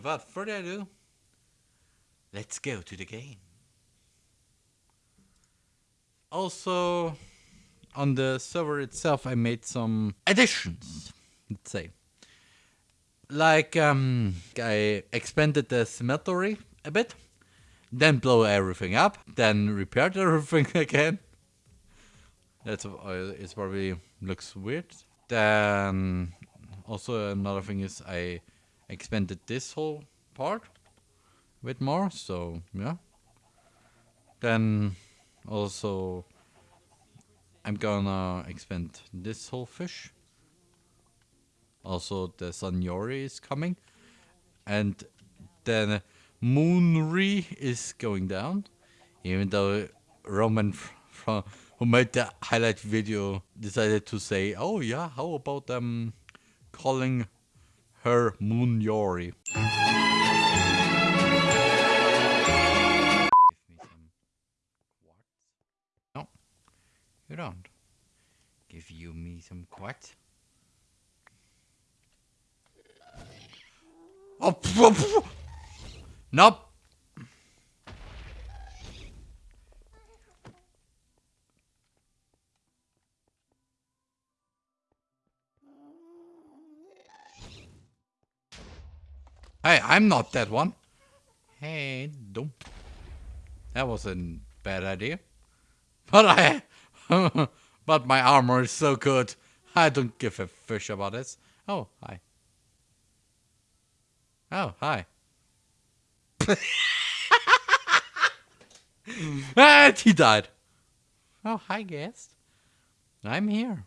without further ado, let's go to the game. Also, on the server itself, I made some additions, let's say. Like, um, I expanded the cemetery a bit, then blow everything up, then repaired everything again. That's uh, it probably looks weird. Then also another thing is I expanded this whole part a bit more, so yeah. Then also I'm gonna expand this whole fish. Also the Sanyori is coming. And then Moonri is going down. Even though Roman from who made the highlight video decided to say, oh yeah, how about um calling her Moon Yori. Give me some quartz. No, you don't. Give you me some quartz. Oh, nope. I'm not that one. Hey, don't. That was a bad idea. But I... but my armor is so good. I don't give a fish about this. Oh, hi. Oh, hi. and he died. Oh, hi, guest. I'm here.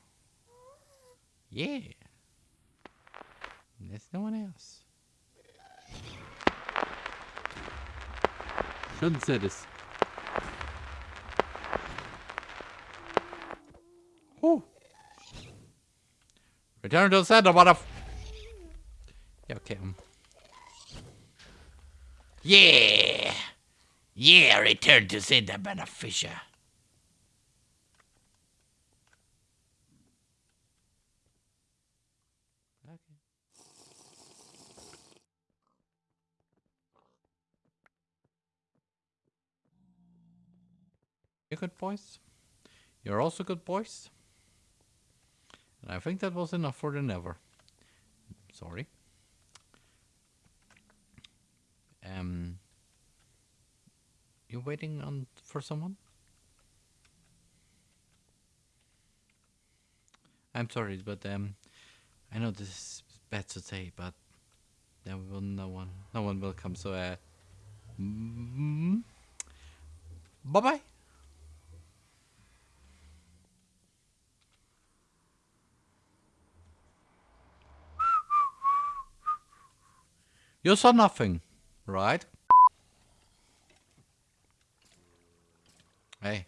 Yeah. There's no one else. Say this. Return to the center, mother. Yeah, okay. Yeah. Yeah, return to center, beneficial. You're good boys. You're also good boys. And I think that was enough for the Nether. Sorry. Um, you waiting on for someone? I'm sorry, but um, I know this is bad to say, but there will no one, no one will come. So uh, mm, bye bye. You saw nothing, right? Hey.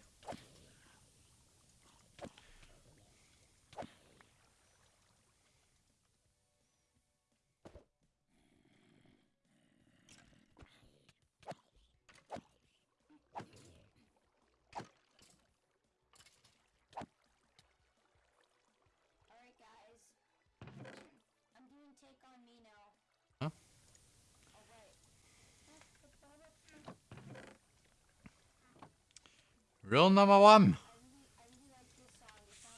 Alright guys. I'm doing take on me now. Huh? Alright. Rule number one.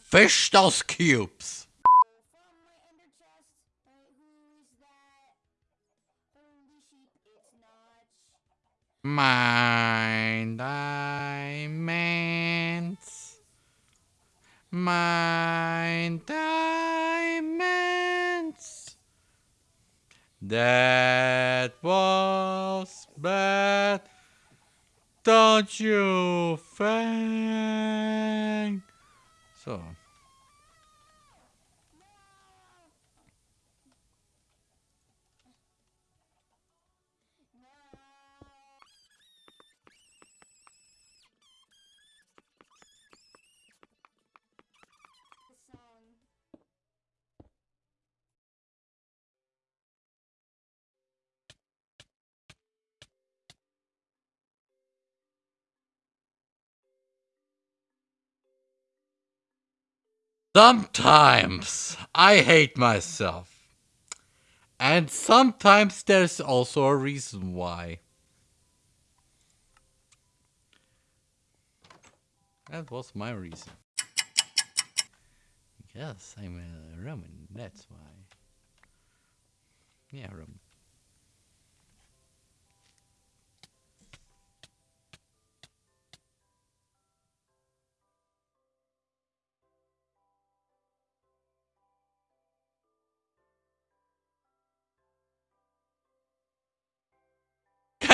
Fish those cubes. My diamonds. My diamonds. That was bad. Don't you think? So. Sometimes I hate myself. And sometimes there's also a reason why. That was my reason. Yes, I'm a Roman, that's why. Yeah, Roman.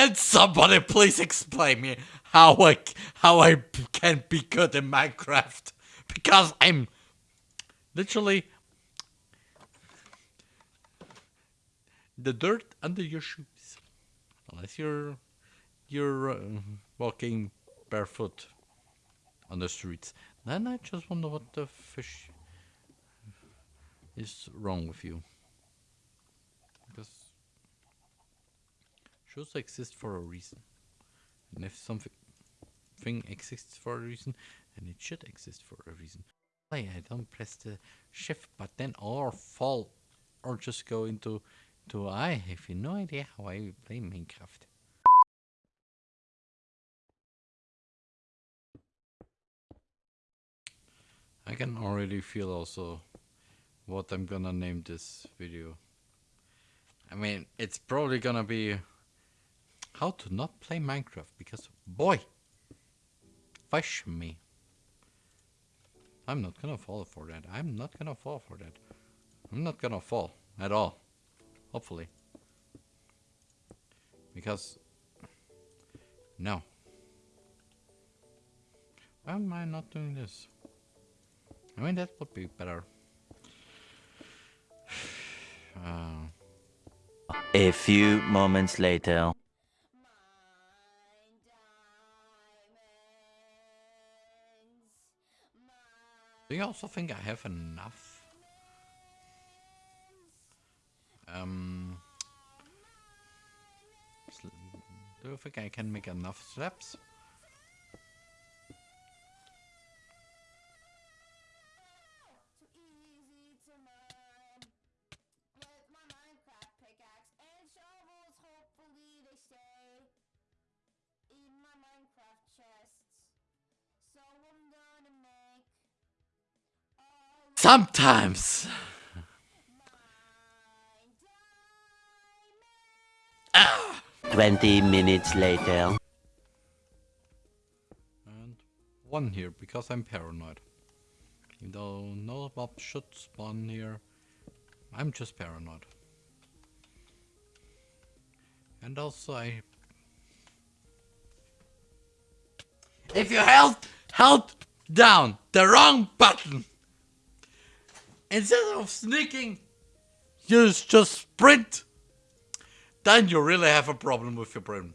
Can somebody please explain me how I how I can be good in Minecraft? Because I'm literally the dirt under your shoes, unless you're you're uh, walking barefoot on the streets. Then I just wonder what the fish is wrong with you. Because shoes exist for a reason. And if something thing exists for a reason, then it should exist for a reason. Why I don't press the shift button or fall or just go into to I have no idea how I play Minecraft. I can already feel also what I'm gonna name this video. I mean, it's probably gonna be how to not play Minecraft because boy, fish me. I'm not gonna fall for that. I'm not gonna fall for that. I'm not gonna fall at all. Hopefully. Because no. Why am I not doing this? I mean that would be better. Uh, A few moments later. Do you also think I have enough? Um, do you think I can make enough my Minecraft pickaxe Sometimes! my 20 minutes later. And one here because I'm paranoid. Even though no mob should spawn here, I'm just paranoid. And also I... If you held, held down the wrong button, instead of sneaking, you just sprint, then you really have a problem with your brain.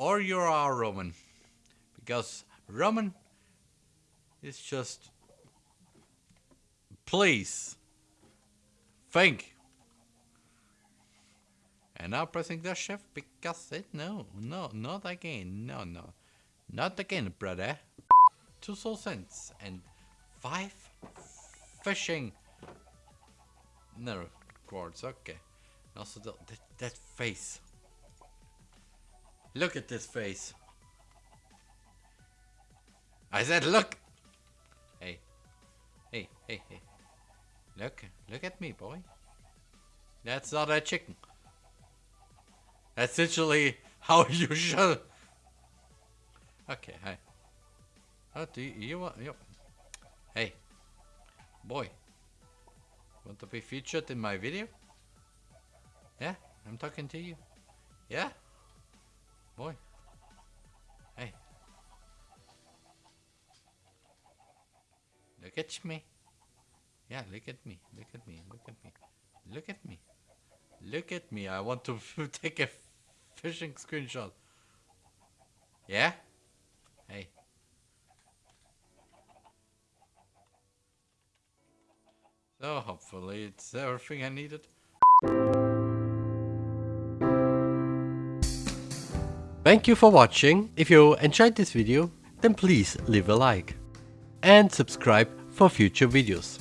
or you are Roman. Because Roman is just please think. And now pressing the shift because it no no not again no no not again brother. Two soul sand and five fishing no quartz okay. Also the, that, that face. Look at this face. I said look. Hey. Hey, hey, hey. Look, look at me, boy. That's not a chicken. That's literally how you should. Okay, hi. Oh, do you, you want? You, hey, boy. Want to be featured in my video? Yeah, I'm talking to you. Yeah, boy. Hey. Look at me. Yeah, look at me. Look at me. Look at me. Look at me. Look at me. I want to take a fishing screenshot. Yeah? Hopefully it's everything I needed. Thank you for watching. If you enjoyed this video, then please leave a like. and subscribe for future videos.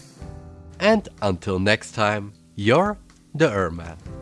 And until next time, you're the Erman.